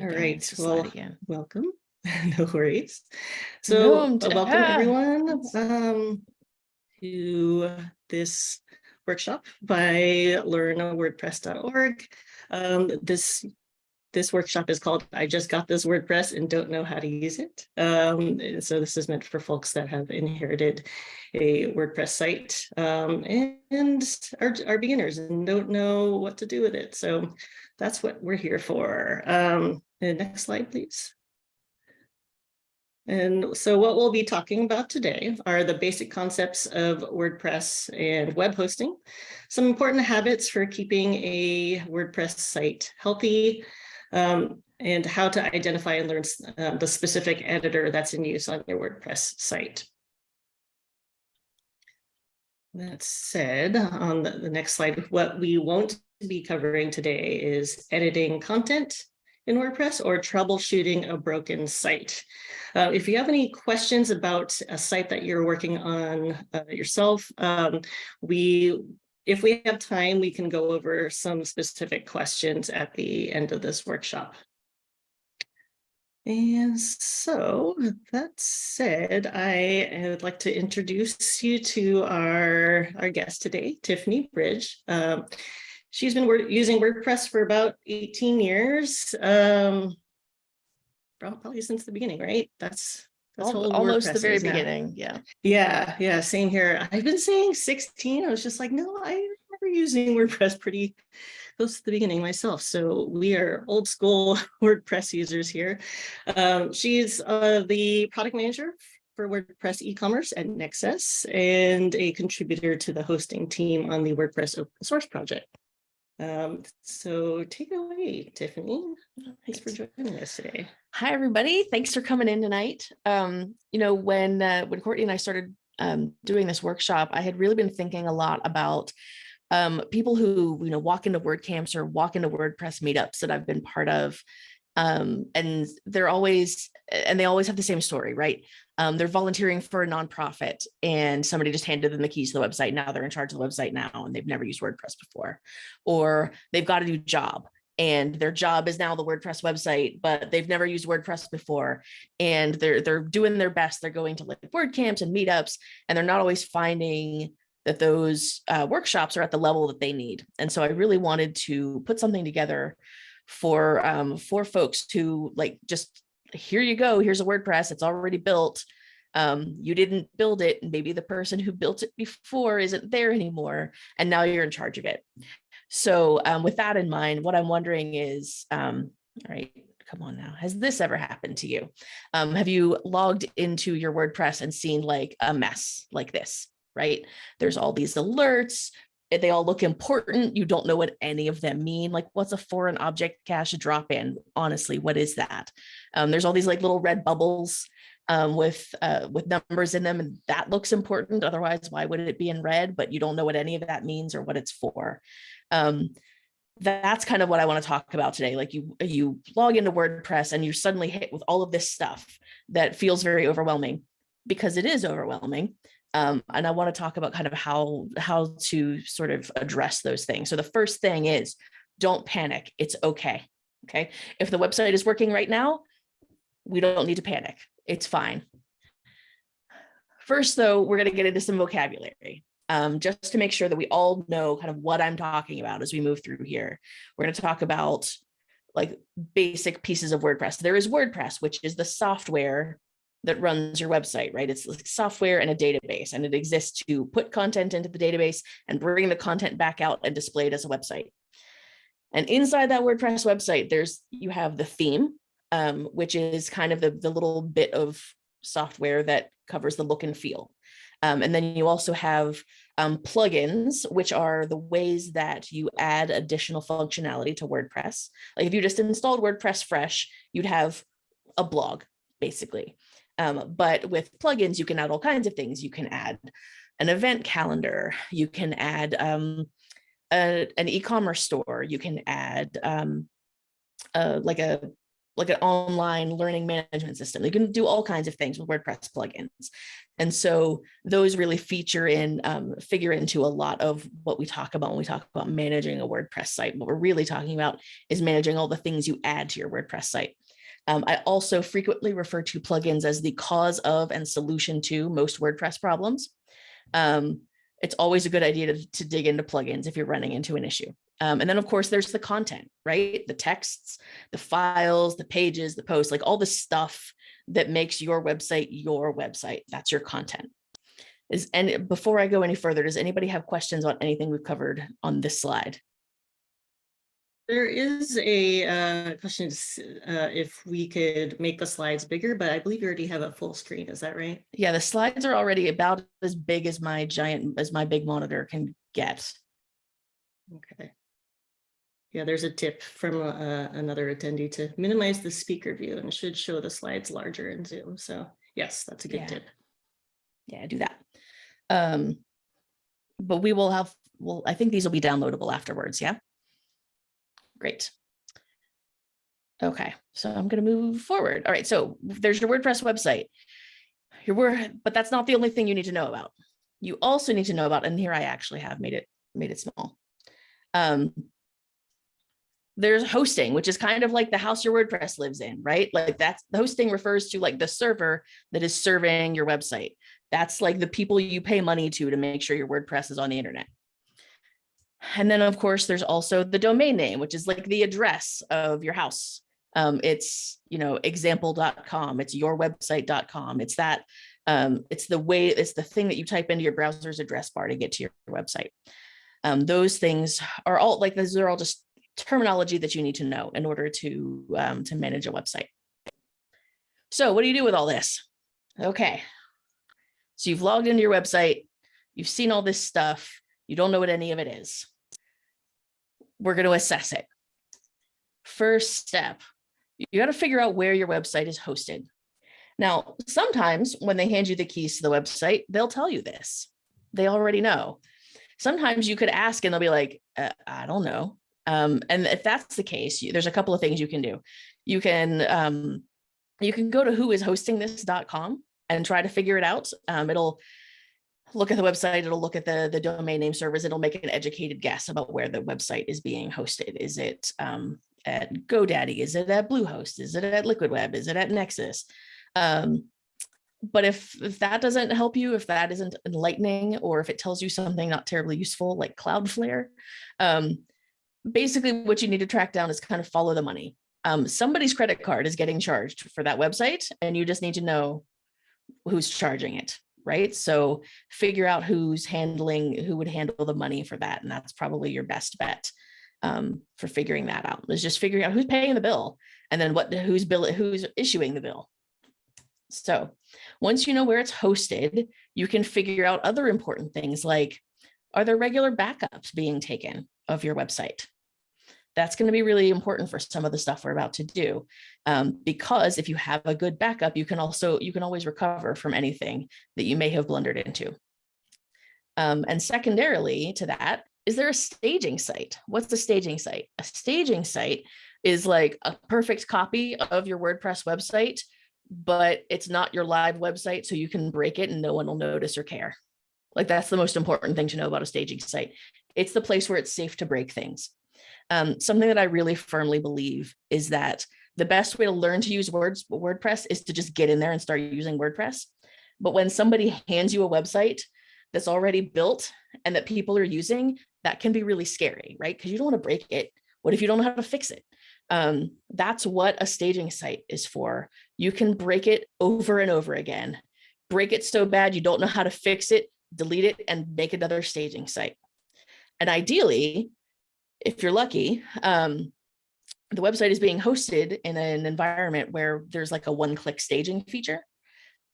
All right, it's a slide well, again. welcome. No worries. So Welcome uh, welcome everyone um, to this workshop by learn.wordpress.org. Um, This this workshop is called I just got this WordPress and don't know how to use it. Um, so this is meant for folks that have inherited a WordPress site um, and are, are beginners and don't know what to do with it. So that's what we're here for. Um, next slide, please. And so what we'll be talking about today are the basic concepts of WordPress and web hosting, some important habits for keeping a WordPress site healthy, um, and how to identify and learn uh, the specific editor that's in use on your WordPress site. That said, on the, the next slide, what we won't be covering today is editing content in WordPress or troubleshooting a broken site. Uh, if you have any questions about a site that you're working on uh, yourself, um, we, if we have time, we can go over some specific questions at the end of this workshop. And so that said, I would like to introduce you to our, our guest today, Tiffany Bridge. Um, she's been wor- using WordPress for about 18 years. Um, probably since the beginning, right? That's that's how Al- Almost the very beginning, yeah. Yeah, yeah, same here. I've been saying 16. I was just like, no, I remember using WordPress pretty close to the beginning myself. So we are old school WordPress users here. Um, she's uh, the product manager for WordPress e-commerce at Nexcess and a contributor to the hosting team on the WordPress open source project. Um, so take it away, Tiffany. Thanks for joining us today. Hi, everybody. Thanks for coming in tonight. Um, you know, when uh, when Courtney and I started um, doing this workshop, I had really been thinking a lot about um, people who, you know, walk into WordCamps or walk into WordPress meetups that I've been part of. Um, and they're always, and they always have the same story, right? Um, they're volunteering for a nonprofit and somebody just handed them the keys to the website. Now they're in charge of the website now and they've never used WordPress before. Or they've got a new job and their job is now the WordPress website, but they've never used WordPress before. And they're they're doing their best. They're going to like WordCamps and meetups, and they're not always finding that those uh, workshops are at the level that they need. And so I really wanted to put something together for um, for folks to like just here you go. Here's a WordPress. It's already built. Um, you didn't build it, and maybe the person who built it before isn't there anymore, and now you're in charge of it. So um, with that in mind, what I'm wondering is, um, all right, come on now, has this ever happened to you? Um, have you logged into your WordPress and seen like a mess like this, right? There's all these alerts, they all look important. You don't know what any of them mean. Like what's a foreign object cache drop in? Honestly, what is that? Um, there's all these like little red bubbles um, with uh, with numbers in them, and that looks important. Otherwise, why would it be in red? But you don't know what any of that means or what it's for. Um, that's kind of what I want to talk about today. Like you, you log into WordPress and you're suddenly hit with all of this stuff that feels very overwhelming because it is overwhelming. Um, and I want to talk about kind of how how to sort of address those things. So the first thing is don't panic. It's okay. Okay. If the website is working right now, we don't need to panic. It's fine. First, though, we're going to get into some vocabulary um, just to make sure that we all know kind of what I'm talking about as we move through here. We're going to talk about like basic pieces of WordPress. There is WordPress, which is the software that runs your website, right? It's like software and a database, and it exists to put content into the database and bring the content back out and display it as a website. And inside that WordPress website, there's you have the theme, um, which is kind of the, the little bit of software that covers the look and feel. Um, and then you also have um, plugins, which are the ways that you add additional functionality to WordPress. Like if you just installed WordPress fresh, you'd have a blog, basically. Um, but with plugins, you can add all kinds of things. You can add an event calendar. You can add um, a, an e-commerce store. You can add um, uh, like a like an online learning management system. You can do all kinds of things with WordPress plugins. And so those really feature in, um, figure into a lot of what we talk about when we talk about managing a WordPress site. What we're really talking about is managing all the things you add to your WordPress site. Um, I also frequently refer to plugins as the cause of and solution to most WordPress problems. Um, it's always a good idea to, to dig into plugins if you're running into an issue. Um, and then of course there's the content, right? The texts, the files, the pages, the posts, like all the stuff that makes your website your website. That's your content. Is and before I go any further, does anybody have questions on anything we've covered on this slide? There is a uh, question uh, if we could make the slides bigger, but I believe you already have a full screen. Is that right? Yeah, the slides are already about as big as my giant, as my big monitor can get. Okay. Yeah, there's a tip from uh, another attendee to minimize the speaker view and should show the slides larger in Zoom. So yes, that's a good Yeah. tip. Yeah, do that. Um, but we will have, well, I think these will be downloadable afterwards. Yeah. Great. Okay, so I'm going to move forward. All right, so there's your WordPress website. Your word, but that's not the only thing you need to know about. You also need to know about, and here I actually have made it made it small. Um, there's hosting, which is kind of like the house your WordPress lives in, right? Like that's the hosting refers to like the server that is serving your website. That's like the people you pay money to to make sure your WordPress is on the internet. And then of course, there's also the domain name, which is like the address of your house. Um, it's, you know, example.com, it's yourwebsite.com. It's that, um, it's the way, it's the thing that you type into your browser's address bar to get to your website. Um, those things are all like, those are all just terminology that you need to know in order to, um, to manage a website. So what do you do with all this? Okay. So you've logged into your website, you've seen all this stuff, you don't know what any of it is. We're going to assess it. First step, you got to figure out where your website is hosted. Now, sometimes when they hand you the keys to the website, they'll tell you this. They already know. Sometimes you could ask and they'll be like, uh, I don't know. Um, and if that's the case, you, there's a couple of things you can do. You can um, you can go to whoishostingthis.com and try to figure it out. Um, it'll look at the website, it'll look at the, the domain name servers, it'll make an educated guess about where the website is being hosted. Is it um, at GoDaddy? Is it at Bluehost? Is it at Liquid Web? Is it at Nexcess? Um, but if, if that doesn't help you, if that isn't enlightening, or if it tells you something not terribly useful like Cloudflare, um, basically what you need to track down is kind of follow the money. Um, somebody's credit card is getting charged for that website, and you just need to know who's charging it, right? So figure out who's handling, who would handle the money for that. And that's probably your best bet um, for figuring that out is just figuring out who's paying the bill and then what, who's bill, who's issuing the bill. So once you know where it's hosted, you can figure out other important things like, are there regular backups being taken of your website? That's going to be really important for some of the stuff we're about to do. Um, because if you have a good backup, you can also, you can always recover from anything that you may have blundered into. Um, and secondarily to that, is there a staging site? What's a staging site? A staging site is like a perfect copy of your WordPress website, but it's not your live website, so you can break it and no one will notice or care. Like that's the most important thing to know about a staging site. It's the place where it's safe to break things. Um, something that I really firmly believe is that the best way to learn to use words WordPress is to just get in there and start using WordPress. But when somebody hands you a website that's already built and that people are using, that can be really scary, right? Because you don't want to break it. What if you don't know how to fix it? Um, that's what a staging site is for. You can break it over and over again. Break it so bad you don't know how to fix it, delete it, and make another staging site. And ideally, if you're lucky, um, the website is being hosted in an environment where there's like a one-click staging feature.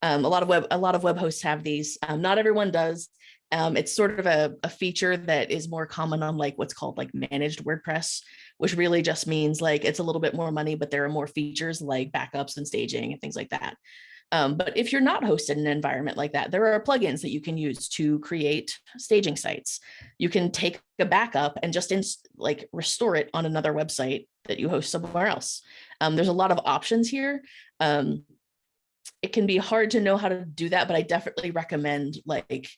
Um, a lot of web, a lot of web hosts have these. Um, not everyone does. Um, it's sort of a, a feature that is more common on like what's called like managed WordPress, which really just means like it's a little bit more money, but there are more features like backups and staging and things like that. Um, but if you're not hosted in an environment like that, there are plugins that you can use to create staging sites. You can take a backup and just like restore it on another website that you host somewhere else. Um, there's a lot of options here. Um, it can be hard to know how to do that, but I definitely recommend like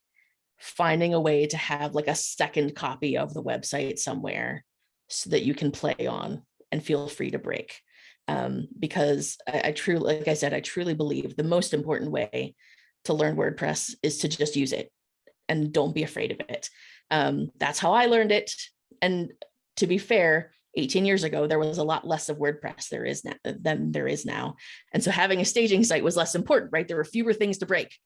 finding a way to have like a second copy of the website somewhere so that you can play on and feel free to break. Um, because I, I truly, like I said, I truly believe the most important way to learn WordPress is to just use it and don't be afraid of it. Um, that's how I learned it. And to be fair, 18 years ago, there was a lot less of WordPress there is now than there is now. And so having a staging site was less important, right? There were fewer things to break.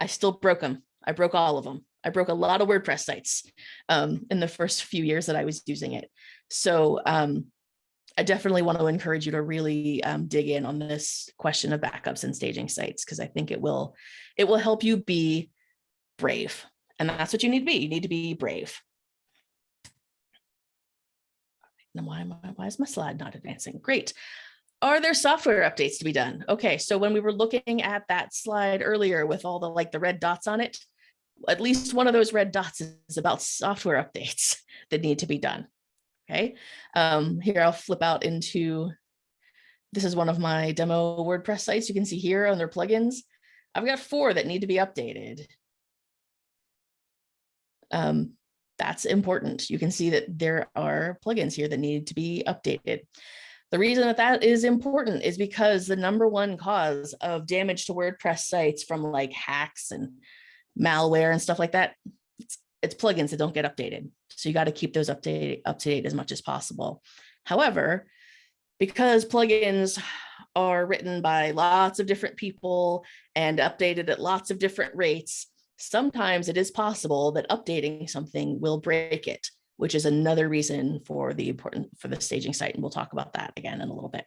I still broke them. I broke all of them. I broke a lot of WordPress sites um, in the first few years that I was using it. So um, I definitely want to encourage you to really um, dig in on this question of backups and staging sites, because I think it will, it will help you be brave. And that's what you need to be. You need to be brave. Now, why, am I, why is my slide not advancing? Great. Are there software updates to be done? Okay, so when we were looking at that slide earlier with all the like the red dots on it, at least one of those red dots is about software updates that need to be done. Okay, um, here I'll flip out into, this is one of my demo WordPress sites. You can see here on their plugins. I've got four that need to be updated. Um, that's important. You can see that there are plugins here that need to be updated. The reason that that is important is because the number one cause of damage to WordPress sites from like hacks and malware and stuff like that, it's, it's plugins that don't get updated. So you got to keep those updated up to date as much as possible. However, because plugins are written by lots of different people and updated at lots of different rates, sometimes it is possible that updating something will break it, which is another reason for the important for the staging site. And we'll talk about that again in a little bit.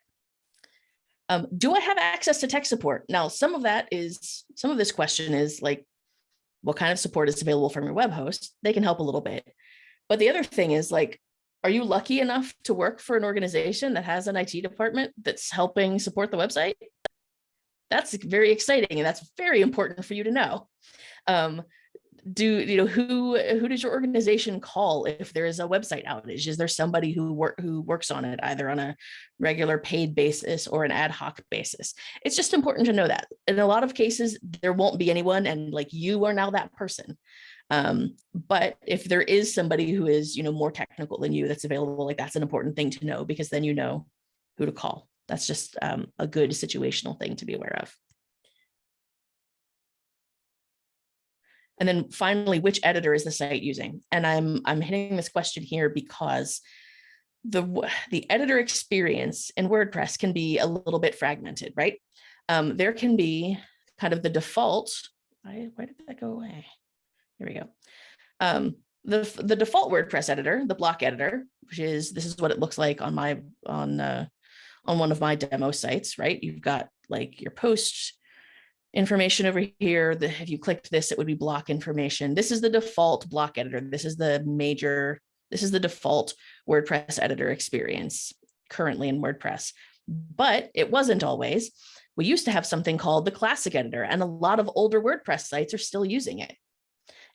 Um, do I have access to tech support? Now, some of that is, some of this question is like, what kind of support is available from your web host? They can help a little bit. But the other thing is like, are you lucky enough to work for an organization that has an IT department that's helping support the website? That's very exciting and that's very important for you to know. Um, do you know who who does your organization call if there is a website outage? Is there somebody who work who works on it either on a regular paid basis or an ad hoc basis? It's just important to know that. In a lot of cases there won't be anyone and like you are now that person. Um, but if there is somebody who is you know more technical than you that's available like that's an important thing to know because then you know who to call. That's just um, a good situational thing to be aware of And then finally, which editor is the site using? And I'm, I'm hitting this question here because the, the editor experience in WordPress can be a little bit fragmented, right? Um, there can be kind of the default, I, why did that go away? Here we go. Um, the, the default WordPress editor, the block editor, which is, this is what it looks like on my, on, uh, on one of my demo sites, right? You've got like your posts, information over here. The, if you clicked this, it would be block information. This is the default block editor. This is the major, this is the default WordPress editor experience currently in WordPress, but it wasn't always. We used to have something called the classic editor and a lot of older WordPress sites are still using it.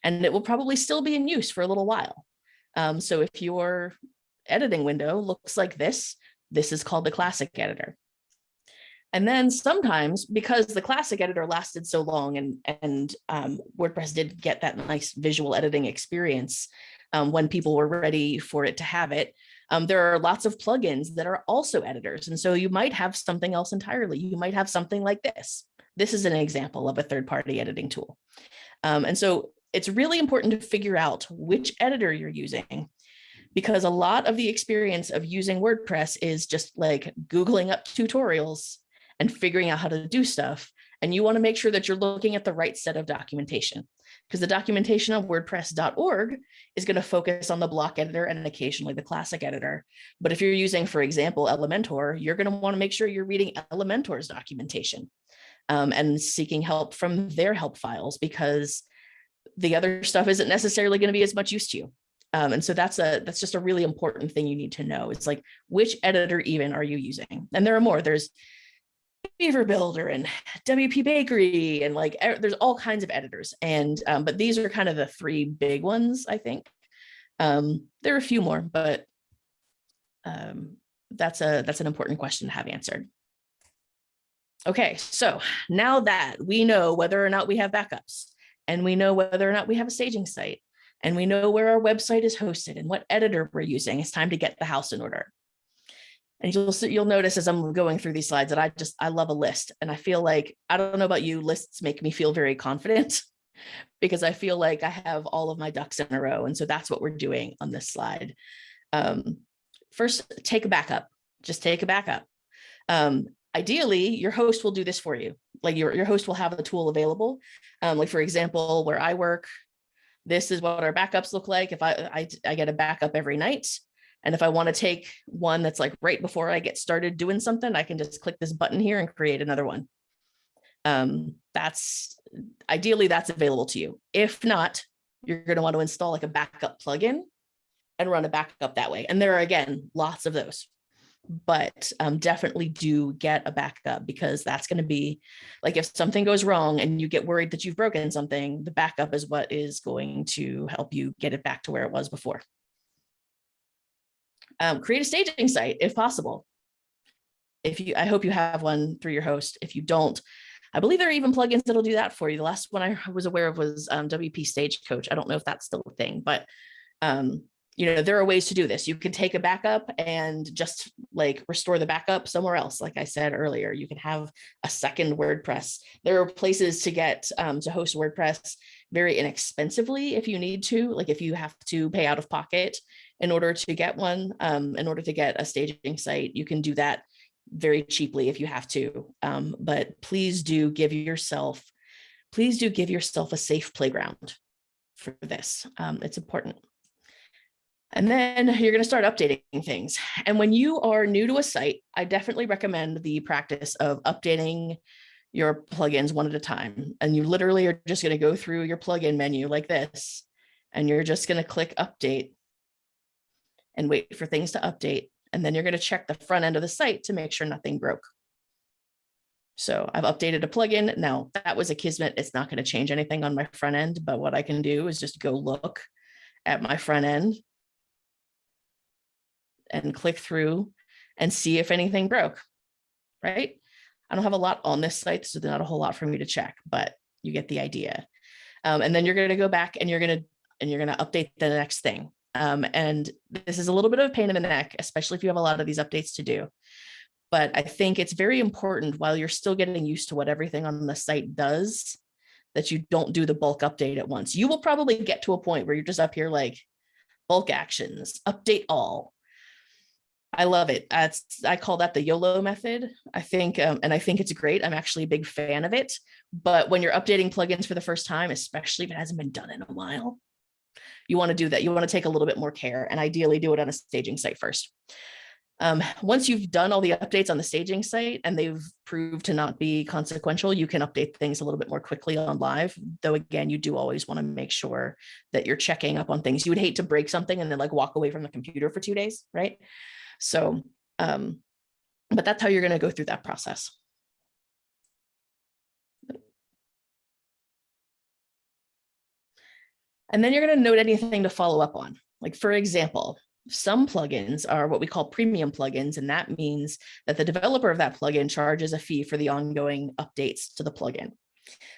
And it will probably still be in use for a little while. Um, so if your editing window looks like this, this is called the classic editor. And then sometimes because the classic editor lasted so long and, and um, WordPress did get that nice visual editing experience um, when people were ready for it to have it, um, there are lots of plugins that are also editors. And so you might have something else entirely. You might have something like this. This is an example of a third-party editing tool. Um, and so it's really important to figure out which editor you're using because a lot of the experience of using WordPress is just like Googling up tutorials and figuring out how to do stuff. And you want to make sure that you're looking at the right set of documentation because the documentation on wordpress.org is going to focus on the block editor and occasionally the classic editor. But if you're using, for example, Elementor, you're going to want to make sure you're reading Elementor's documentation um, and seeking help from their help files because the other stuff isn't necessarily going to be as much use to you. Um, and so that's a that's just a really important thing you need to know. It's like which editor even are you using? And there are more. There's Beaver Builder and WP Bakery and like there's all kinds of editors and um, but these are kind of the three big ones I think. Um, there are a few more but um, that's a that's an important question to have answered. Okay, so now that we know whether or not we have backups and we know whether or not we have a staging site and we know where our website is hosted and what editor we're using, it's time to get the house in order. And you'll you'll notice as I'm going through these slides that I just, I love a list. And I feel like, I don't know about you, lists make me feel very confident because I feel like I have all of my ducks in a row. And so that's what we're doing on this slide. Um, first, take a backup, just take a backup. Um, ideally, your host will do this for you. Like your, your host will have a tool available. Um, like for example, where I work, this is what our backups look like. If I, I, I get a backup every night, and if I want to take one that's like right before I get started doing something, I can just click this button here and create another one. Um, that's ideally that's available to you. If not, you're going to want to install like a backup plugin and run a backup that way. And there are again, lots of those, but um, definitely do get a backup because that's going to be like if something goes wrong and you get worried that you've broken something, the backup is what is going to help you get it back to where it was before. Um, create a staging site if possible. If you, I hope you have one through your host. If you don't, I believe there are even plugins that'll do that for you. The last one I was aware of was um, WP Stagecoach. I don't know if that's still a thing, but um, you know, there are ways to do this. You can take a backup and just like restore the backup somewhere else. Like I said earlier, you can have a second WordPress. There are places to get um, to host WordPress very inexpensively if you need to, like if you have to pay out of pocket in order to get one, um, in order to get a staging site, you can do that very cheaply if you have to. Um, but please do give yourself, please do give yourself a safe playground for this. Um, it's important. And then you're going to start updating things. And when you are new to a site, I definitely recommend the practice of updating your plugins one at a time. And you literally are just going to go through your plugin menu like this, and you're just going to click update and wait for things to update. And then you're going to check the front end of the site to make sure nothing broke. So I've updated a plugin. Now that was Akismet. It's not going to change anything on my front end, but what I can do is just go look at my front end and click through and see if anything broke, right? I don't have a lot on this site, so there's not a whole lot for me to check, but you get the idea. Um, and then you're going to go back and you're going to and you're going to update the next thing. Um, and this is a little bit of a pain in the neck, especially if you have a lot of these updates to do. But I think it's very important while you're still getting used to what everything on the site does, that you don't do the bulk update at once. You will probably get to a point where you're just up here like bulk actions, update all. I love it. That's, I call that the YOLO method. I think, um, and I think it's great. I'm actually a big fan of it. But when you're updating plugins for the first time, especially if it hasn't been done in a while, you want to do that. You want to take a little bit more care and ideally do it on a staging site first. Um, once you've done all the updates on the staging site and they've proved to not be consequential, you can update things a little bit more quickly on live. Though again, you do always want to make sure that you're checking up on things. You would hate to break something and then like walk away from the computer for two days, right? So, um, but that's how you're going to go through that process. And then you're going to note anything to follow up on. Like for example, some plugins are what we call premium plugins, and that means that the developer of that plugin charges a fee for the ongoing updates to the plugin.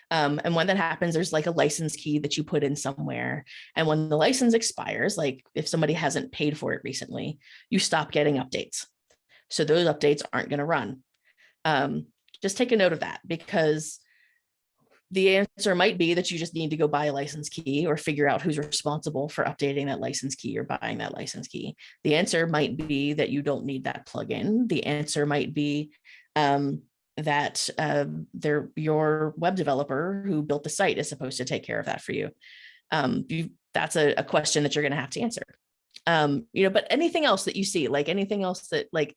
Um, and when that happens, there's like a license key that you put in somewhere. And when the license expires, like if somebody hasn't paid for it recently, you stop getting updates. So those updates aren't going to run. Um, just take a note of that because the answer might be that you just need to go buy a license key or figure out who's responsible for updating that license key or buying that license key. The answer might be that you don't need that plugin. The answer might be um, that uh, your web developer who built the site is supposed to take care of that for you. Um, you that's a, a, question that you're going to have to answer. Um, you know, but anything else that you see, like anything else that like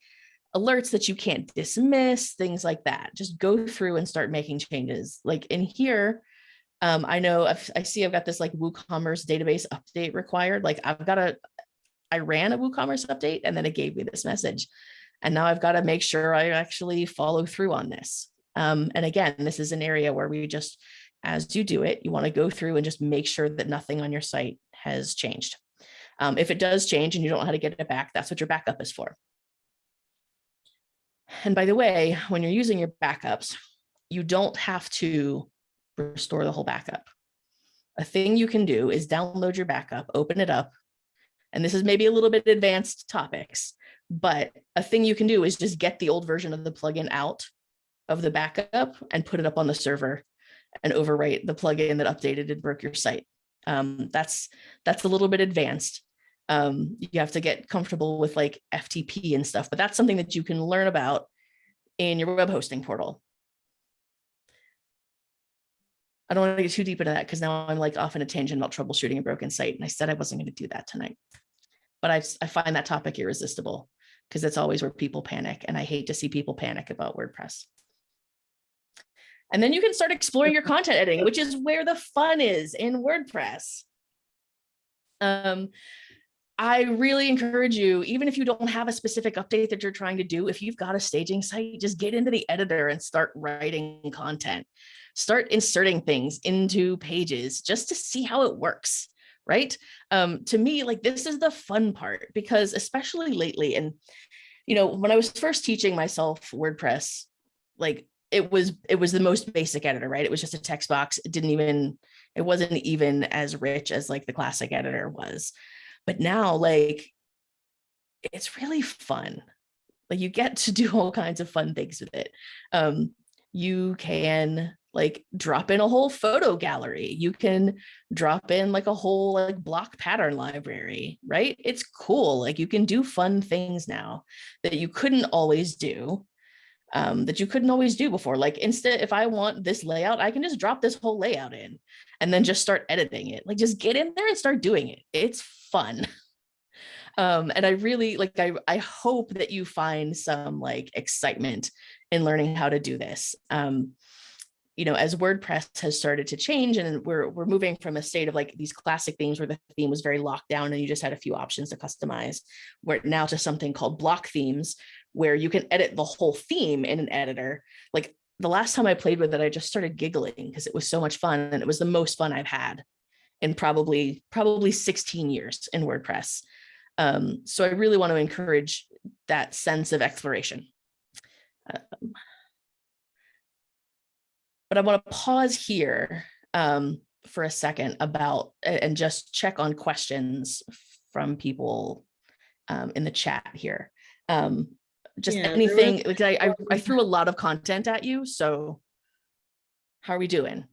alerts that you can't dismiss, things like that. Just go through and start making changes. Like in here, um, I know I've, I see I've got this like WooCommerce database update required. Like I've got a, I ran a WooCommerce update and then it gave me this message. And now I've got to make sure I actually follow through on this. Um, and again, this is an area where we just, as you do it, you want to go through and just make sure that nothing on your site has changed. Um, if it does change and you don't know how to get it back, that's what your backup is for. And by the way, when you're using your backups, you don't have to restore the whole backup. A thing you can do is download your backup, open it up. And this is maybe a little bit advanced topics, but a thing you can do is just get the old version of the plugin out of the backup and put it up on the server and overwrite the plugin that updated and broke your site. Um, that's that's a little bit advanced. Um, you have to get comfortable with like FTP and stuff, but that's something that you can learn about in your web hosting portal. I don't want to get too deep into that because now I'm like off in a tangent about troubleshooting a broken site. And I said I wasn't going to do that tonight. But I, I find that topic irresistible because that's always where people panic. And I hate to see people panic about WordPress. And then you can start exploring your content editing, which is where the fun is in WordPress. Um, I really encourage you, even if you don't have a specific update that you're trying to do, if you've got a staging site, just get into the editor and start writing content. Start inserting things into pages just to see how it works, right? Um, to me, like this is the fun part because especially lately, and you know, when I was first teaching myself WordPress, like it was it was the most basic editor, right? It was just a text box. It didn't even, it wasn't even as rich as like the classic editor was. But now like it's really fun. Like you get to do all kinds of fun things with it. Um, you can like drop in a whole photo gallery. You can drop in like a whole like block pattern library, right? It's cool. Like you can do fun things now that you couldn't always do um, that you couldn't always do before. Like instead, if I want this layout, I can just drop this whole layout in and then just start editing it. Like just get in there and start doing it. It's fun. Um, and I really like, I, I hope that you find some like excitement in learning how to do this. Um, you know, as WordPress has started to change and we're, we're moving from a state of like these classic themes where the theme was very locked down and you just had a few options to customize, where now to something called block themes, where you can edit the whole theme in an editor. Like the last time I played with it, I just started giggling because it was so much fun and it was the most fun I've had in probably, probably 16 years in WordPress. Um, so I really want to encourage that sense of exploration. Um, but I want to pause here um, for a second about and just check on questions from people um, in the chat here. Um, just Yeah, anything, was- like I, I, I threw a lot of content at you, so how are we doing?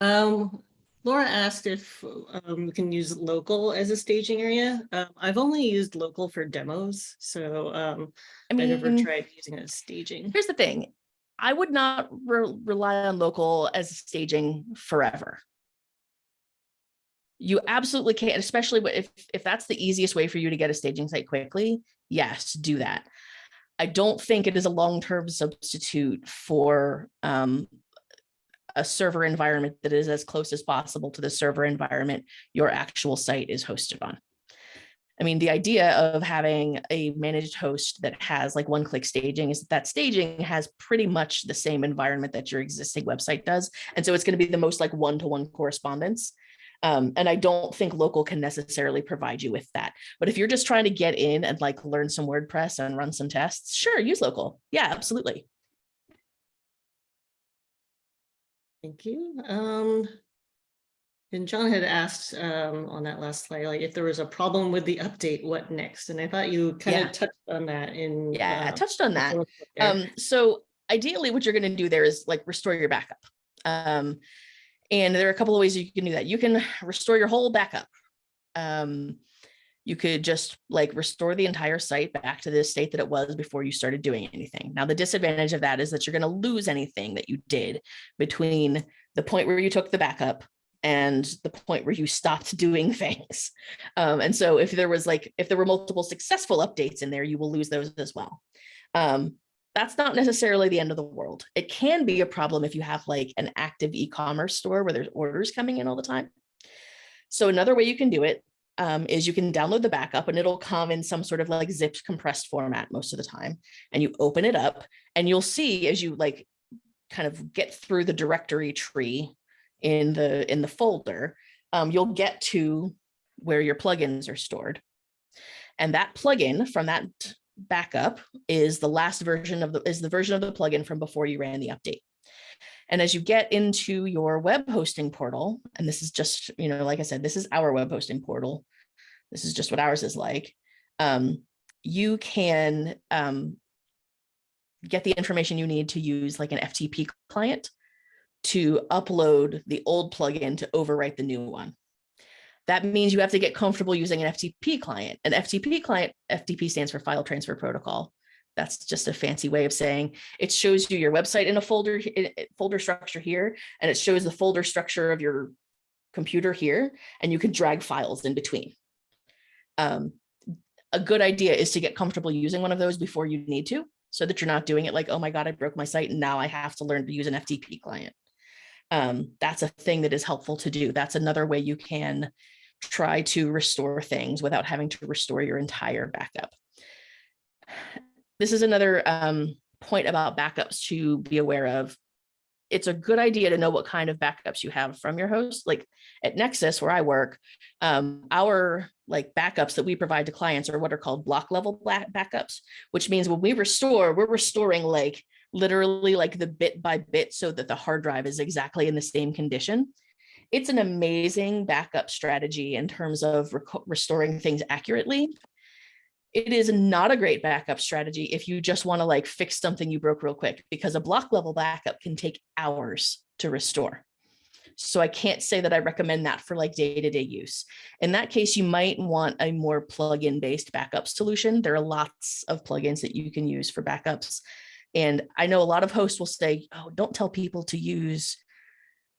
Um, Laura asked if um, we can use local as a staging area. Um, I've only used local for demos, so um, I I never tried using it as staging. here's the thing. I would not re- rely on local as staging forever. You absolutely can, especially if, if that's the easiest way for you to get a staging site quickly, yes, do that. I don't think it is a long-term substitute for um, a server environment that is as close as possible to the server environment your actual site is hosted on. I mean, the idea of having a managed host that has like one-click staging is that, that staging has pretty much the same environment that your existing website does. And so it's going to be the most like one-to-one correspondence. Um, and I don't think local can necessarily provide you with that. But if you're just trying to get in and like learn some WordPress and run some tests, sure, use local. Yeah, absolutely. Thank you. Um, and John had asked um, on that last slide, like if there was a problem with the update, what next? And I thought you kind Yeah. of touched on that in. Yeah, I uh, touched on that. Um, so ideally what you're going to do there is like restore your backup. Um, and there are a couple of ways you can do that. You can restore your whole backup. Um, you could just like restore the entire site back to the state that it was before you started doing anything. Now, the disadvantage of that is that you're going to lose anything that you did between the point where you took the backup and the point where you stopped doing things. Um, and so if there was like, if there were multiple successful updates in there, you will lose those as well. Um, that's not necessarily the end of the world. It can be a problem if you have like an active e-commerce store where there's orders coming in all the time. So another way you can do it um, is you can download the backup and it'll come in some sort of like zipped compressed format most of the time. And you open it up and you'll see as you like kind of get through the directory tree in the in the folder, um, you'll get to where your plugins are stored. And that plugin from that backup is the last version of the is the version of the plugin from before you ran the update. And as you get into your web hosting portal, and this is just, you know, like I said, this is our web hosting portal. This is just what ours is like. Um, you can um, get the information you need to use like an FTP client to upload the old plugin to overwrite the new one. That means you have to get comfortable using an FTP client. An FTP client, FTP stands for file transfer protocol. That's just a fancy way of saying it shows you your website in a folder in- folder structure here, and it shows the folder structure of your computer here, and you can drag files in between. Um, a good idea is to get comfortable using one of those before you need to, so that you're not doing it like, oh my God, I broke my site and now I have to learn to use an FTP client. Um, that's a thing that is helpful to do. That's another way you can try to restore things without having to restore your entire backup. This is another um, point about backups to be aware of. It's a good idea to know what kind of backups you have from your host. Like at Nexcess, where I work, um, our like backups that we provide to clients are what are called block level backups, which means when we restore, we're restoring like literally like the bit by bit so that the hard drive is exactly in the same condition. It's an amazing backup strategy in terms of restoring things accurately. It is not a great backup strategy if you just want to like fix something you broke real quick because a block level backup can take hours to restore. So I can't say that I recommend that for like day-to-day use. In that case, you might want a more plug-in based backup solution. There are lots of plugins that you can use for backups. And I know a lot of hosts will say, oh, don't tell people to use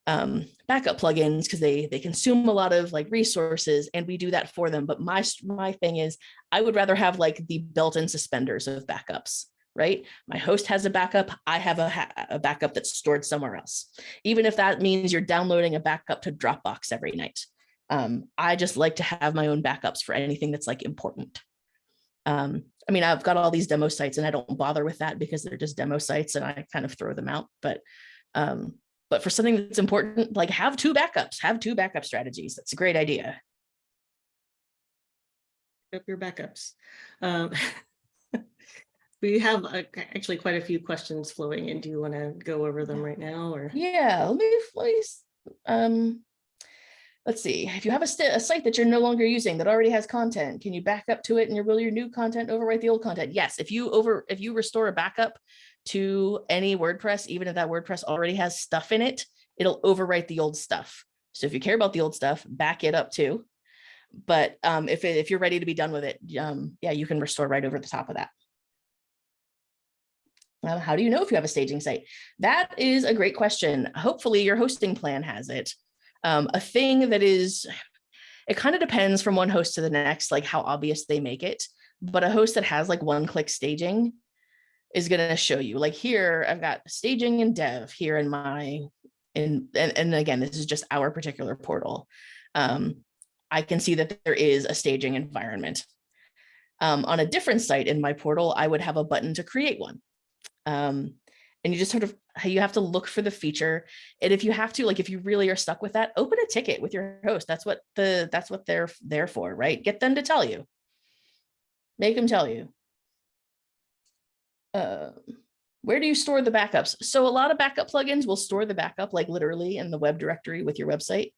um, backup plugins because they they consume a lot of like resources and we do that for them. But my my thing is I would rather have like the built-in suspenders of backups, right? My host has a backup. I have a, a backup that's stored somewhere else. Even if that means you're downloading a backup to Dropbox every night. Um, I just like to have my own backups for anything that's like important. Um, I mean, I've got all these demo sites and I don't bother with that because they're just demo sites and I kind of throw them out. But um, but for something that's important, like have two backups, have two backup strategies. That's a great idea. up your backups. Um, We have uh, actually quite a few questions flowing in. Do you want to go over them right now or? Yeah, let me please. Um, let's see. If you have a, a site that you're no longer using that already has content, can you back up to it and your will your new content overwrite the old content? Yes. If you over if you restore a backup to any WordPress, even if that WordPress already has stuff in it, it'll overwrite the old stuff. So if you care about the old stuff, back it up too. But um, if it, if you're ready to be done with it, um, yeah, you can restore right over the top of that. How do you know if you have a staging site? That is a great question. Hopefully your hosting plan has it. Um, a thing that is, it kind of depends from one host to the next, like how obvious they make it. But a host that has like one click staging is going to show you like here, I've got staging and dev here in my, in, and, and again, this is just our particular portal. Um, I can see that there is a staging environment. Um, on a different site in my portal, I would have a button to create one. Um, and you just sort of you have to look for the feature and if you have to like if you really are stuck with that open a ticket with your host that's what the that's what they're there for right get them to tell you make them tell you uh, where do you store the backups? So a lot of backup plugins will store the backup like literally in the web directory with your website.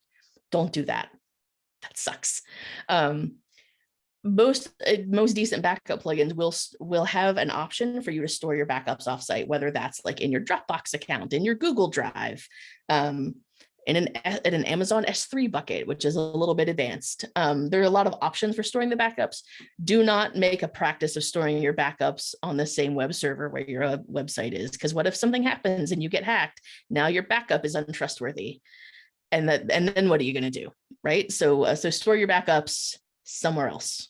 Don't do that. That sucks. Um, most uh, most decent backup plugins will will have an option for you to store your backups offsite, whether that's like in your Dropbox account, in your Google Drive, um, in an in an Amazon S3 bucket, which is a little bit advanced. Um, there are a lot of options for storing the backups. Do not make a practice of storing your backups on the same web server where your uh, website is, because what if something happens and you get hacked? Now your backup is untrustworthy, and that and then what are you going to do, right? So uh, so store your backups somewhere else.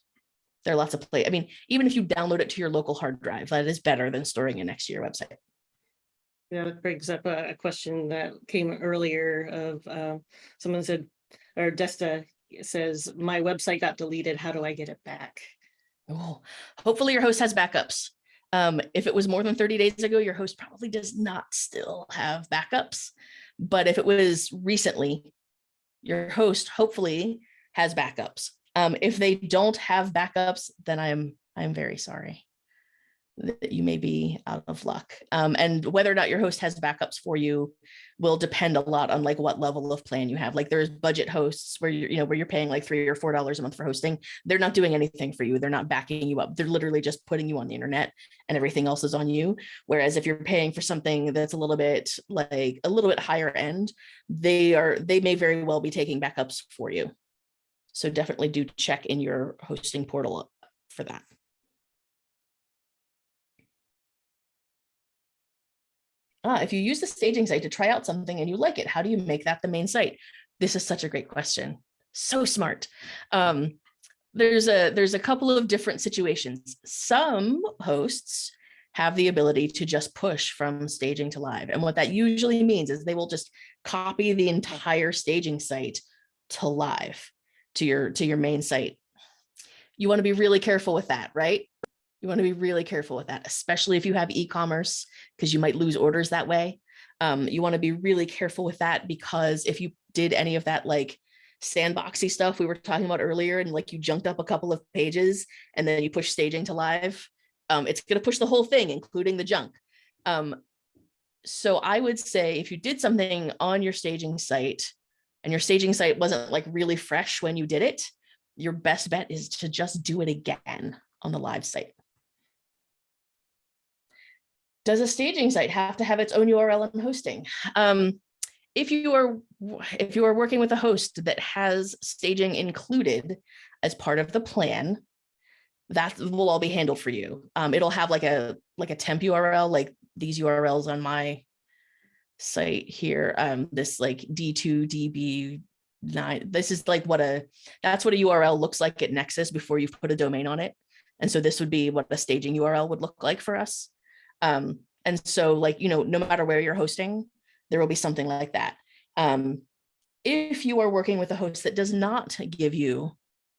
There are lots of play. I mean, even if you download it to your local hard drive, that is better than storing it next to your website. Yeah, that brings up a, a question that came earlier of, uh, someone said, or Desta says, my website got deleted. How do I get it back? Oh, hopefully your host has backups. Um, if it was more than 30 days ago, your host probably does not still have backups. But if it was recently, your host hopefully has backups. Um, if they don't have backups, then I'm I'm very sorry. That you may be out of luck. Um, and whether or not your host has backups for you will depend a lot on like what level of plan you have. Like there's budget hosts where you're, you know, where you're paying like three or four dollars a month for hosting. They're not doing anything for you. They're not backing you up. They're literally just putting you on the internet and everything else is on you. Whereas if you're paying for something that's a little bit like a little bit higher end, they are, they may very well be taking backups for you. So definitely do check in your hosting portal for that. Ah, if you use the staging site to try out something and you like it, how do you make that the main site? This is such a great question. So smart. Um, there's a there's a couple of different situations. Some hosts have the ability to just push from staging to live. And what that usually means is they will just copy the entire staging site to live to your to your main site. You want to be really careful with that, right? You want to be really careful with that, especially if you have e-commerce, because you might lose orders that way. Um, you want to be really careful with that because if you did any of that like sandboxy stuff we were talking about earlier and like you junked up a couple of pages and then you push staging to live, um, it's going to push the whole thing, including the junk. Um, so I would say if you did something on your staging site and your staging site wasn't like really fresh when you did it, your best bet is to just do it again on the live site. Does a staging site have to have its own URL and hosting? Um, if you are if you are working with a host that has staging included as part of the plan, that will all be handled for you. Um, it'll have like a like a temp URL, like these URLs on my site here. Um, this like D2 DB nine. This is like what a that's what a URL looks like at Nexcess before you've put a domain on it. And so this would be what a staging URL would look like for us. Um, and so like, you know, no matter where you're hosting, there will be something like that. Um, if you are working with a host that does not give you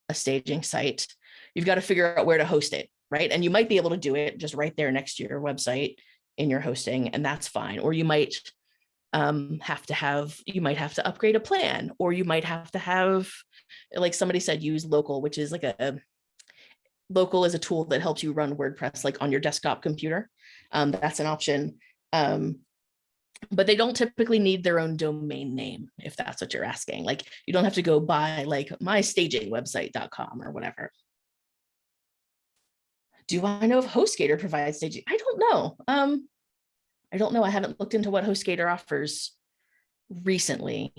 a staging site, you've got to figure out where to host it, right? And you might be able to do it just right there next to your website in your hosting, and that's fine. Or you might um, have to have, you might have to upgrade a plan, or you might have to have, like somebody said, use local, which is like a, local is a tool that helps you run WordPress like on your desktop computer. Um, that's an option. Um, but they don't typically need their own domain name, if that's what you're asking. Like you don't have to go buy like mystagingwebsite.com or whatever. Do I know if HostGator provides staging? I don't know. Um, I don't know. I haven't looked into what HostGator offers recently.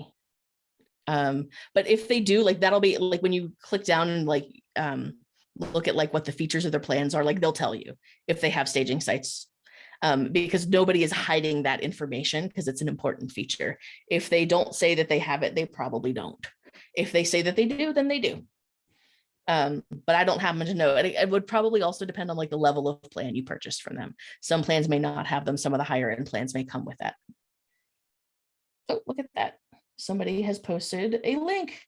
Um, but if they do, like that'll be like when you click down and like um, look at like what the features of their plans are, like they'll tell you if they have staging sites um, because nobody is hiding that information because it's an important feature. If they don't say that they have it, they probably don't. If they say that they do, then they do. Um, but I don't happen to know. It, it would probably also depend on like the level of plan you purchased from them. Some plans may not have them. Some of the higher end plans may come with that. Oh, look at that. Somebody has posted a link.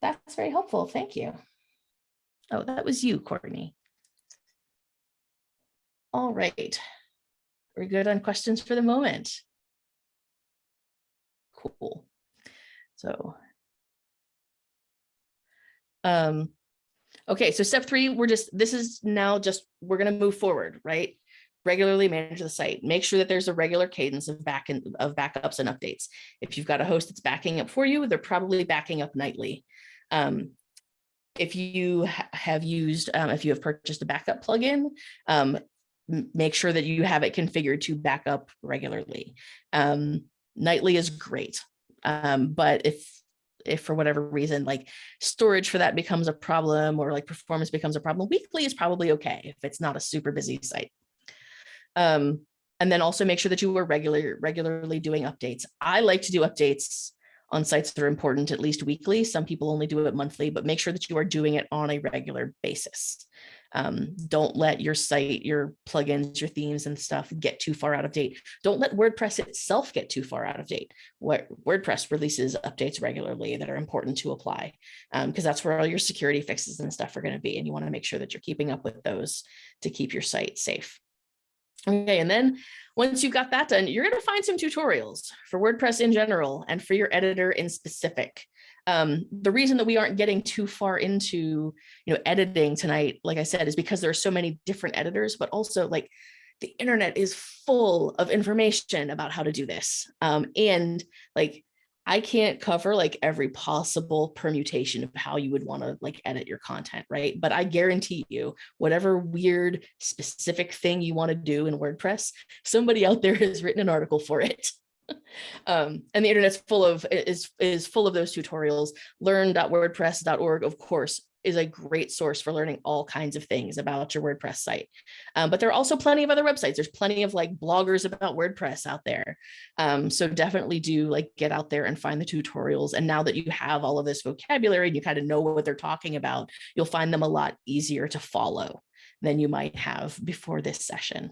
That's very helpful. Thank you. Oh, that was you, Courtney. All right. We're good on questions for the moment. Cool. So. Um, okay, so step three, we're just, this is now just, we're going to move forward, right? Regularly manage the site. Make sure that there's a regular cadence of back and of backups and updates. If you've got a host that's backing up for you, they're probably backing up nightly. Um, if you have used, um, if you have purchased a backup plugin, um, make sure that you have it configured to back up regularly. Um, nightly is great, um, but if if for whatever reason like storage for that becomes a problem or like performance becomes a problem, weekly is probably okay if it's not a super busy site. Um, and then also make sure that you are regular, regularly doing updates. I like to do updates on sites that are important at least weekly. Some people only do it monthly, but make sure that you are doing it on a regular basis. Um, don't let your site, your plugins, your themes and stuff get too far out of date. Don't let WordPress itself get too far out of date. What WordPress releases updates regularly that are important to apply because um, that's where all your security fixes and stuff are going to be. And you want to make sure that you're keeping up with those to keep your site safe. Okay, and then once you've got that done, you're going to find some tutorials for WordPress in general and for your editor in specific. Um, the reason that we aren't getting too far into, you know, editing tonight, like I said, is because there are so many different editors, but also like the internet is full of information about how to do this. Um, and like, I can't cover like every possible permutation of how you would want to like edit your content, right? But I guarantee you, whatever weird specific thing you want to do in WordPress, somebody out there has written an article for it. um, and the internet's full of is is full of those tutorials. Learn.wordpress.org, of course, is a great source for learning all kinds of things about your WordPress site. Um, but there are also plenty of other websites. There's plenty of like bloggers about WordPress out there. Um, so definitely do like get out there and find the tutorials. And now that you have all of this vocabulary and you kind of know what they're talking about, you'll find them a lot easier to follow than you might have before this session.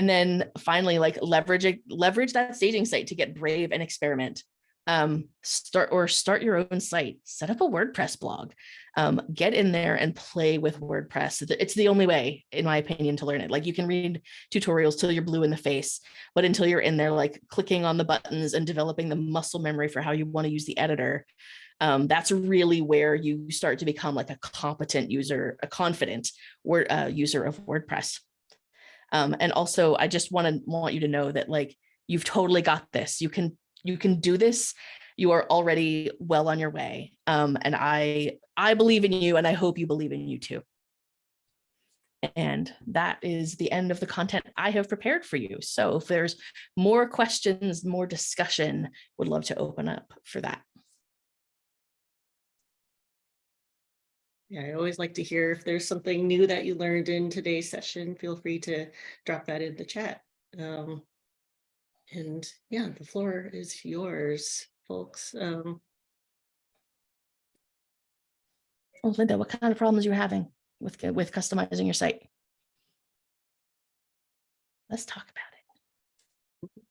And then finally, like leverage, leverage that staging site to get brave and experiment. Um, start or start your own site, set up a WordPress blog, um, get in there and play with WordPress. It's the only way, in my opinion, to learn it. Like you can read tutorials till you're blue in the face, but until you're in there, like clicking on the buttons and developing the muscle memory for how you want to use the editor, um, that's really where you start to become like a competent user, a confident word, uh, user of WordPress. Um, and also, I just want to want you to know that like you've totally got this. You can you can do this. You are already well on your way. Um, and I I believe in you, and I hope you believe in you too. And that is the end of the content I have prepared for you. So if there's more questions, more discussion, would love to open up for that. Yeah, I always like to hear if there's something new that you learned in today's session, feel free to drop that in the chat. Um, and yeah, the floor is yours, folks. Um, Oh, Linda, what kind of problems are you having with, with customizing your site? Let's talk about it.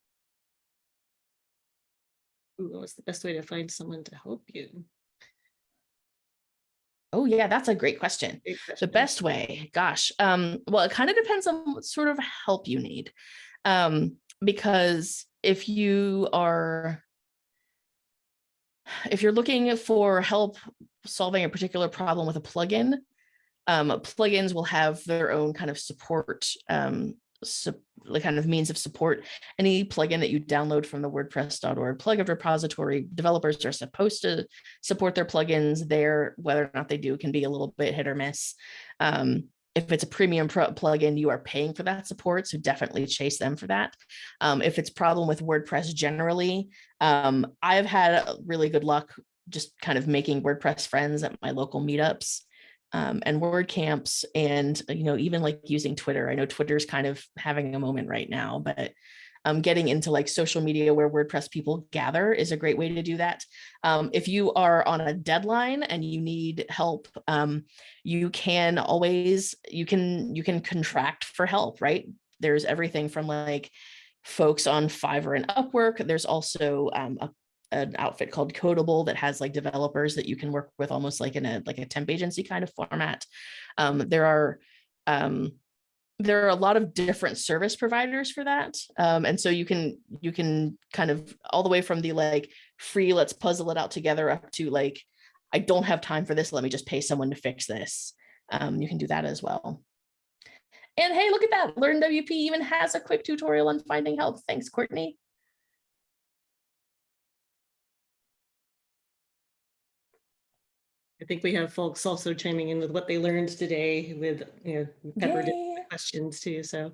ooh, what's the best way to find someone to help you? Oh yeah, that's a great question. Great The best way, gosh, um, well, it kind of depends on what sort of help you need. Um, because if you are if you're looking for help solving a particular problem with a plugin, um, plugins will have their own kind of support, um, the kind of means of support. Any plugin that you download from the WordPress.org plugin repository, developers are supposed to support their plugins there. Whether or not they do can be a little bit hit or miss. Um, if it's a premium plugin, you are paying for that support, so definitely chase them for that. Um, if it's problem with WordPress generally, um, I've had really good luck just kind of making WordPress friends at my local meetups um, and WordCamps and, you know, even like using Twitter. I know Twitter's kind of having a moment right now, but um, getting into like social media where WordPress people gather is a great way to do that. Um, if you are on a deadline and you need help, um, you can always, you can, you can contract for help, right? There's everything from like folks on Fiverr and Upwork. There's also um, a an outfit called Codeable that has like developers that you can work with almost like in a like a temp agency kind of format. Um, there are um, there are a lot of different service providers for that. Um, and so you can you can kind of all the way from the like free, let's puzzle it out together up to like, I don't have time for this. Let me just pay someone to fix this. Um, you can do that as well. And hey, look at that. Learn WP even has a quick tutorial on finding help. Thanks, Courtney. I think we have folks also chiming in with what they learned today with, you know, peppered questions too, so.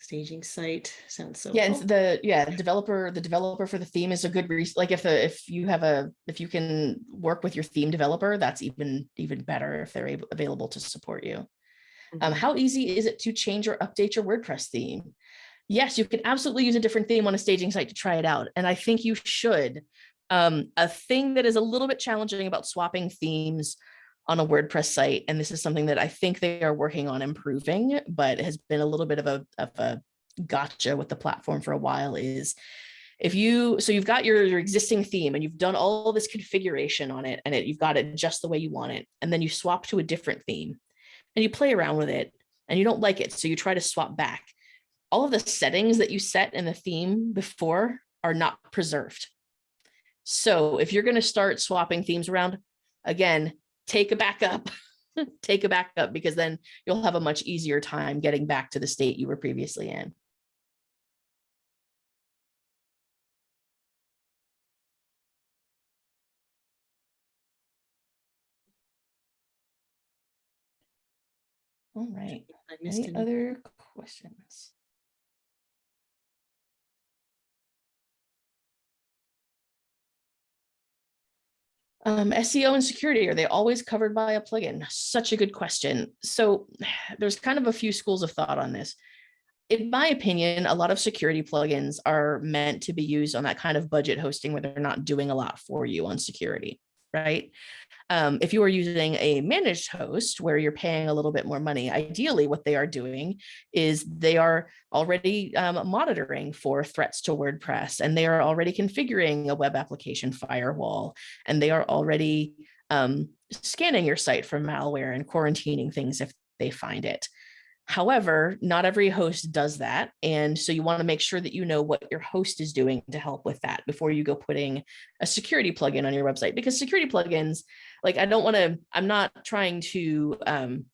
Staging site sounds so. Yeah, and cool. the yeah developer the developer for the theme is a good reason like if the if you have a if you can work with your theme developer that's even even better if they're able available to support you. Um, Mhm. how easy is it to change or update your WordPress theme? Yes, you can absolutely use a different theme on a staging site to try it out, and I think you should. Um, a thing that is a little bit challenging about swapping themes on a WordPress site, and this is something that I think they are working on improving, but has been a little bit of a, of a gotcha with the platform for a while is if you, so you've got your, your existing theme and you've done all this configuration on it and it, you've got it just the way you want it, and then you swap to a different theme and you play around with it and you don't like it, so you try to swap back. All of the settings that you set in the theme before are not preserved. So if you're going to start swapping themes around, again, take a backup, take a backup because then you'll have a much easier time getting back to the state you were previously in. All right. Any other questions? Um, SEO and security, are they always covered by a plugin? Such a good question. So there's kind of a few schools of thought on this. In my opinion, a lot of security plugins are meant to be used on that kind of budget hosting where they're not doing a lot for you on security, right? Um, if you are using a managed host where you're paying a little bit more money, ideally what they are doing is they are already um, monitoring for threats to WordPress and they are already configuring a web application firewall and they are already um, scanning your site for malware and quarantining things if they find it. However, not every host does that. And so you want to make sure that you know what your host is doing to help with that before you go putting a security plugin on your website because security plugins, like I don't want to, I'm not trying to um,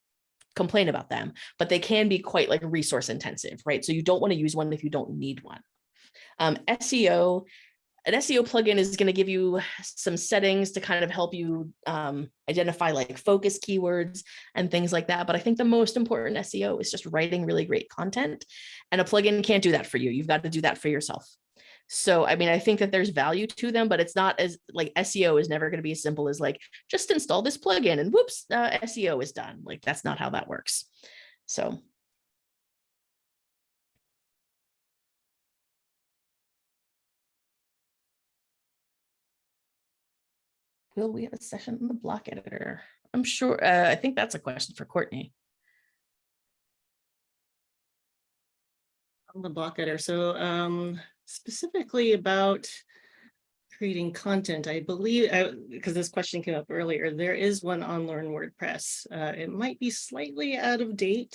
complain about them, but they can be quite like resource intensive, right? So you don't want to use one if you don't need one. Um, SEO, an SEO plugin is going to give you some settings to kind of help you um, identify like focus keywords and things like that. But I think the most important SEO is just writing really great content and a plugin can't do that for you. You've got to do that for yourself. So, I mean, I think that there's value to them, but it's not as like SEO is never going to be as simple as like, just install this plugin and whoops, uh, SEO is done. Like that's not how that works. So will we have a session on the block editor? I'm sure, uh, I think that's a question for Courtney. on the block editor. So um, specifically about creating content, I believe, because this question came up earlier, there is one on Learn WordPress. Uh, it might be slightly out of date,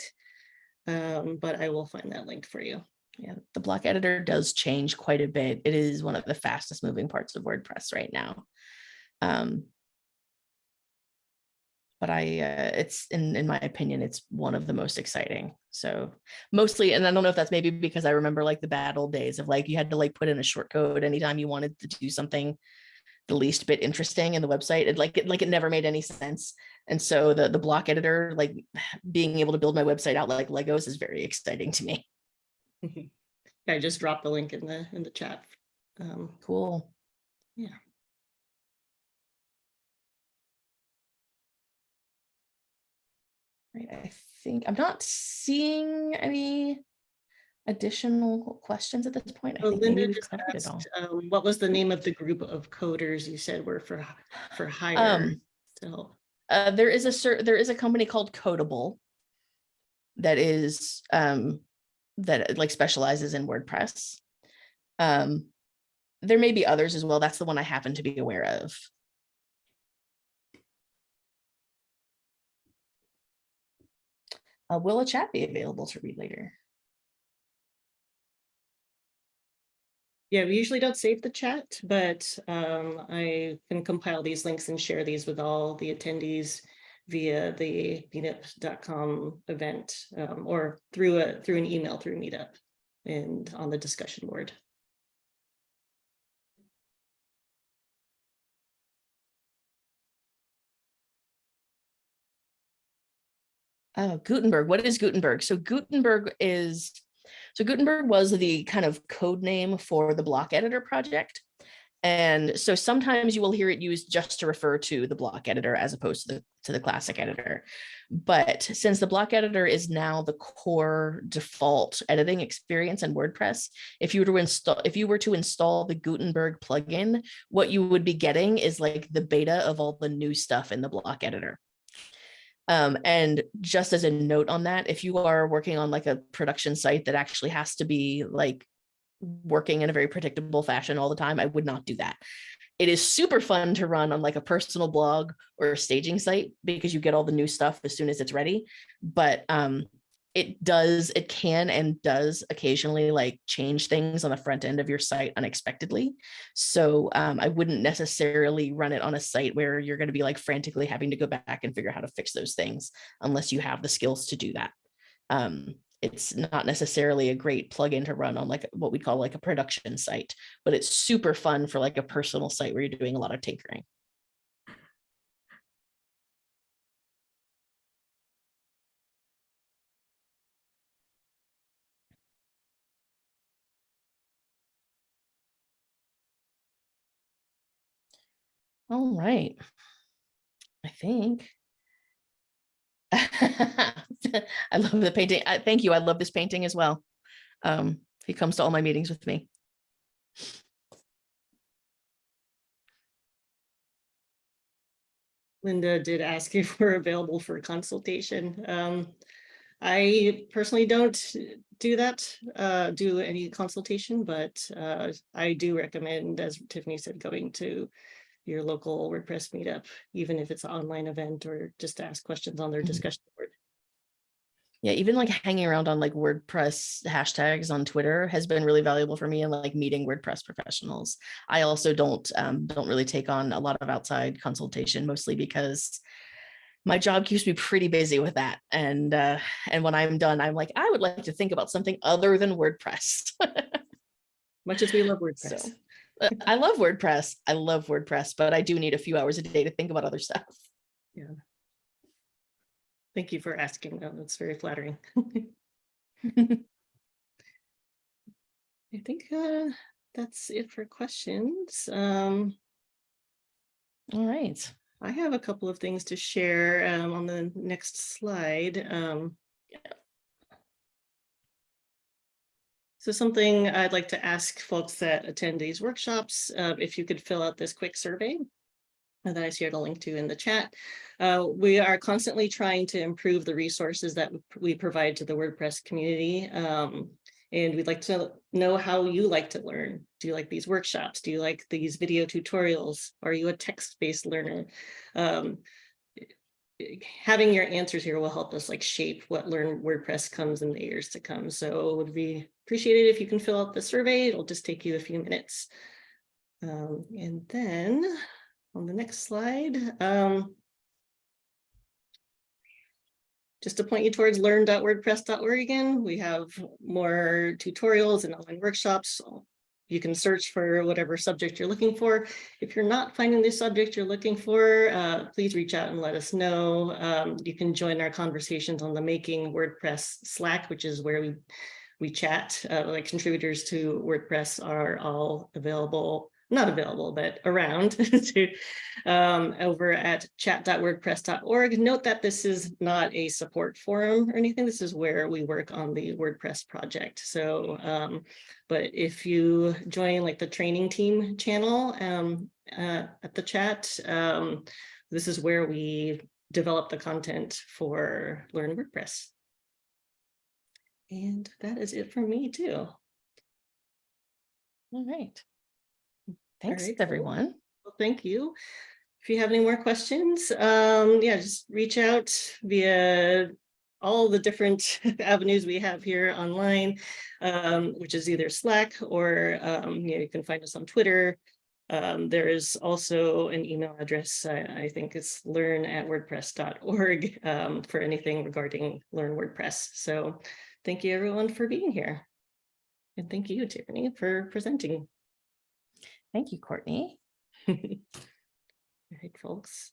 um, but I will find that link for you. Yeah, the block editor does change quite a bit. It is one of the fastest moving parts of WordPress right now. Um, but I, uh, it's in, in my opinion, it's one of the most exciting. So mostly, and I don't know if that's maybe because I remember like the bad old days of like, you had to like put in a short code anytime you wanted to do something the least bit interesting in the website. It like, it like it never made any sense. And so the, the block editor, like being able to build my website out like Legos is very exciting to me. I just dropped the link in the in the chat. Um, Cool. Yeah. Right, I think I'm not seeing any additional questions at this point. I think Linda just covered it all. asked, um, what was the name of the group of coders you said were for for hire? Um, So Uh, there is a there is a company called Codeable that is um, that like specializes in WordPress. Um, there may be others as well. That's the one I happen to be aware of. Uh, will a chat be available to read later? Yeah, we usually don't save the chat, but um, I can compile these links and share these with all the attendees via the meetup.com event um, or through a through an email through Meetup and on the discussion board. Oh, Gutenberg. What is Gutenberg? So Gutenberg is, so Gutenberg was the kind of code name for the block editor project. And so sometimes you will hear it used just to refer to the block editor as opposed to the, to the classic editor. But since the block editor is now the core default editing experience in WordPress, if you were to install, if you were to install the Gutenberg plugin, what you would be getting is like the beta of all the new stuff in the block editor. Um, and just as a note on that, if you are working on like a production site that actually has to be like working in a very predictable fashion all the time, I would not do that. It is super fun to run on like a personal blog or a staging site because you get all the new stuff as soon as it's ready. But um, it does, it can and does occasionally like change things on the front end of your site unexpectedly. So um, I wouldn't necessarily run it on a site where you're going to be like frantically having to go back and figure out how to fix those things unless you have the skills to do that. Um, it's not necessarily a great plugin to run on like what we call like a production site, but it's super fun for like a personal site where you're doing a lot of tinkering. All right. I think. I love the painting. I thank you. I love this painting as well. Um, he comes to all my meetings with me. Linda did ask if we're available for consultation. Um, I personally don't do that, uh, do any consultation, but, uh, I do recommend, as Tiffany said, going to your local WordPress meetup, even if it's an online event or just to ask questions on their Mhm. discussion board. Yeah, even like hanging around on like WordPress hashtags on Twitter has been really valuable for me and like meeting WordPress professionals. I also don't um, don't really take on a lot of outside consultation, mostly because my job keeps me pretty busy with that. And uh, and when I'm done, I'm like, I would like to think about something other than WordPress. Much as we love WordPress. uh, I love WordPress. I love WordPress, but I do need a few hours a day to think about other stuff. Yeah. Thank you for asking. That's very flattering. I think, uh, that's it for questions. Um, All right. I have a couple of things to share um, on the next slide. Um, So something I'd like to ask folks that attend these workshops, uh, if you could fill out this quick survey that I shared a link to in the chat. Uh, we are constantly trying to improve the resources that we provide to the WordPress community. Um, and we'd like to know how you like to learn. Do you like these workshops? Do you like these video tutorials? Are you a text-based learner? Um, having your answers here will help us like shape what learn WordPress comes in the years to come. So it would be appreciated if you can fill out the survey. It'll just take you a few minutes. Um, and then on the next slide, um, just to point you towards learn.wordpress.org again, we have more tutorials and online workshops. You can search for whatever subject you're looking for. If you're not finding the subject you're looking for, uh, please reach out and let us know. Um, you can join our conversations on the Making WordPress Slack, which is where we we chat. Uh, like contributors to WordPress are all available, not available, but around to um, over at chat.wordpress.org. Note that this is not a support forum or anything. This is where we work on the WordPress project. So, um, but if you join like the training team channel um, uh, at the chat, um, this is where we develop the content for Learn WordPress. And that is it for me too. All right. Thanks, right, cool. everyone. Well, thank you. If you have any more questions, um, yeah, just reach out via all the different avenues we have here online, um, which is either Slack or um, you, know, you can find us on Twitter. Um, there is also an email address, I, I think it's learn at wordpress.org um, for anything regarding Learn WordPress. So thank you everyone for being here. And thank you, Tiffany, for presenting. Thank you, Courtney. All right, folks.